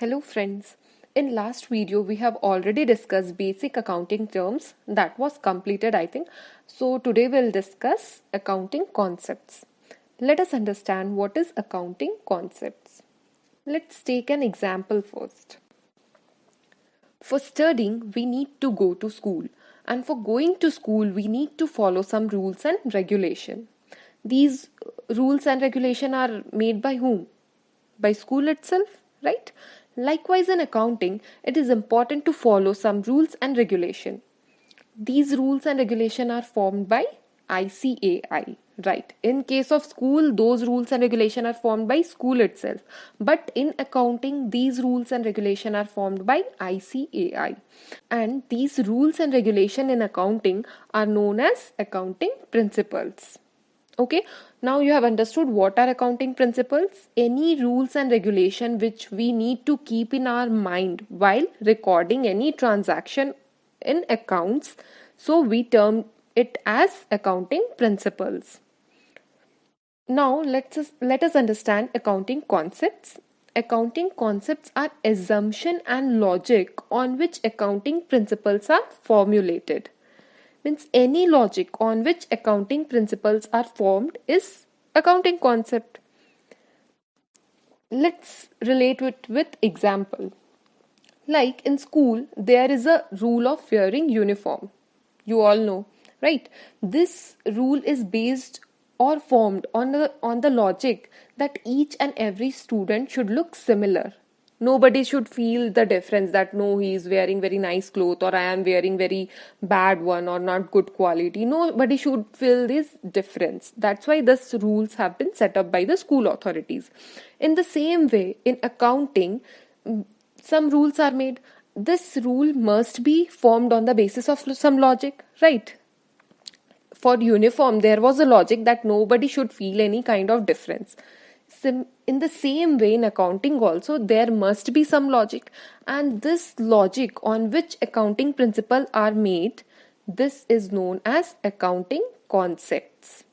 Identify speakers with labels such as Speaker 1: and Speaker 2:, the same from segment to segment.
Speaker 1: Hello friends. In last video we have already discussed basic accounting terms that was completed I think. So today we'll discuss accounting concepts. Let us understand what is accounting concepts. Let's take an example first. For studying we need to go to school and for going to school we need to follow some rules and regulation. These rules and regulation are made by whom? By school itself, right? Likewise, in accounting, it is important to follow some rules and regulation. These rules and regulation are formed by ICAI, right? In case of school, those rules and regulation are formed by school itself. But in accounting, these rules and regulation are formed by ICAI. And these rules and regulation in accounting are known as accounting principles okay? Now you have understood what are accounting principles any rules and regulation which we need to keep in our mind while recording any transaction in accounts so we term it as accounting principles. Now let's let us understand accounting concepts. Accounting concepts are assumption and logic on which accounting principles are formulated means any logic on which accounting principles are formed is accounting concept. Let's relate it with example. Like in school, there is a rule of wearing uniform. You all know, right? This rule is based or formed on the on the logic that each and every student should look similar nobody should feel the difference that no he is wearing very nice clothes or i am wearing very bad one or not good quality. Nobody should feel this difference. That's why this rules have been set up by the school authorities. In the same way in accounting mm, some rules are made. This rule must be formed on the basis of some logic right? For uniform there was a logic that nobody should feel any kind of difference Sim- in the same way in accounting also there must be some logic. And this logic on which accounting principles are made this is known as accounting concepts.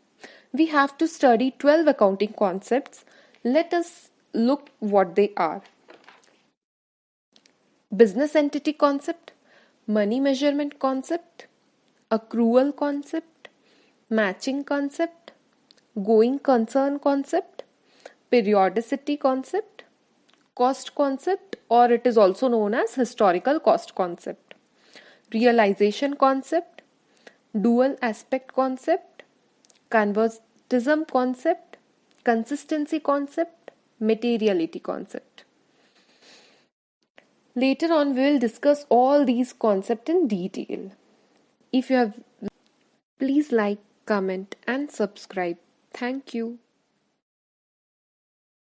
Speaker 1: We have to study 12 accounting concepts. Let us look what they are. Business entity concept money measurement concept accrual concept matching concept going concern concept periodicity concept, cost concept, or it is also known as historical cost concept, realization concept, dual aspect concept, conservatism concept, consistency concept, materiality concept. Later on, we will discuss all these concepts in detail. If you have, please like, comment, and subscribe. Thank you.